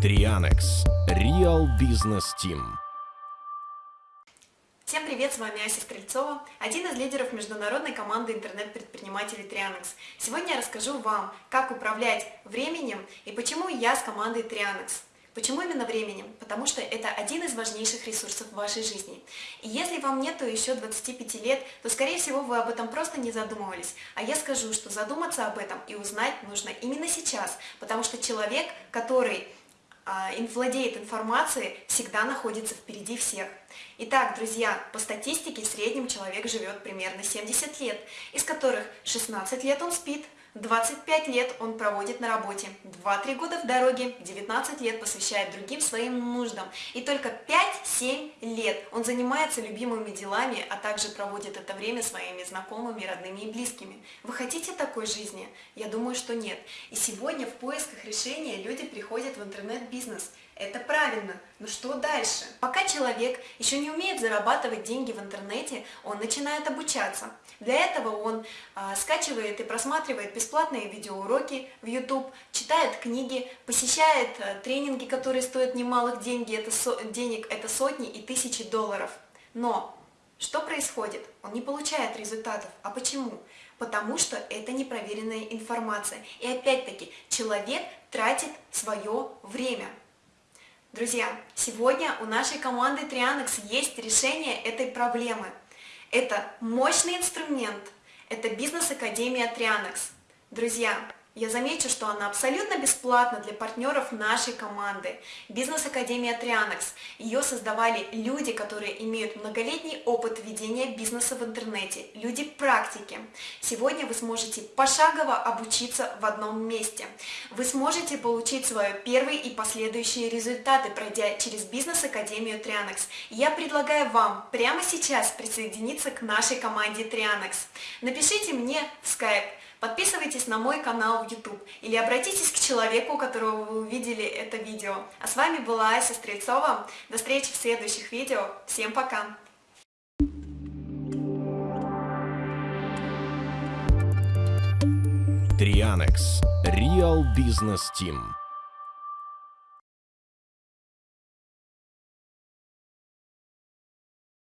Трианекс. Real Business Team. Всем привет, с вами Ася Стрельцова, один из лидеров международной команды интернет-предпринимателей Trianex. Сегодня я расскажу вам, как управлять временем и почему я с командой Trianex. Почему именно временем? Потому что это один из важнейших ресурсов в вашей жизни. И если вам нету еще 25 лет, то скорее всего вы об этом просто не задумывались. А я скажу, что задуматься об этом и узнать нужно именно сейчас, потому что человек, который владеет информацией, всегда находится впереди всех. Итак, друзья, по статистике в среднем человек живет примерно 70 лет, из которых 16 лет он спит, 25 лет он проводит на работе, 2-3 года в дороге, 19 лет посвящает другим своим нуждам, и только 5-7 лет он занимается любимыми делами, а также проводит это время своими знакомыми, родными и близкими. Вы хотите такой жизни? Я думаю, что нет. И сегодня в поисках решения люди приходят в интернет-бизнес – это правильно, но что дальше? Пока человек еще не умеет зарабатывать деньги в интернете, он начинает обучаться. Для этого он а, скачивает и просматривает бесплатные видеоуроки в YouTube, читает книги, посещает а, тренинги, которые стоят немалых деньги, это со, денег, это сотни и тысячи долларов. Но что происходит? Он не получает результатов. А почему? Потому что это непроверенная информация. И опять-таки, человек тратит свое время. Друзья, сегодня у нашей команды Trianex есть решение этой проблемы. Это мощный инструмент, это бизнес-академия Trianex. Друзья, я замечу, что она абсолютно бесплатна для партнеров нашей команды. Бизнес-академия Trianex. Ее создавали люди, которые имеют многолетний опыт ведения бизнеса в интернете, люди практики. Сегодня вы сможете пошагово обучиться в одном месте. Вы сможете получить свои первые и последующие результаты, пройдя через бизнес-академию Trianex. Я предлагаю вам прямо сейчас присоединиться к нашей команде Trianex. Напишите мне в Skype Подписывайтесь на мой канал в YouTube или обратитесь к человеку, у которого вы увидели это видео. А с вами была Ася Стрельцова. До встречи в следующих видео. Всем пока! Трианекс. Real Business Team.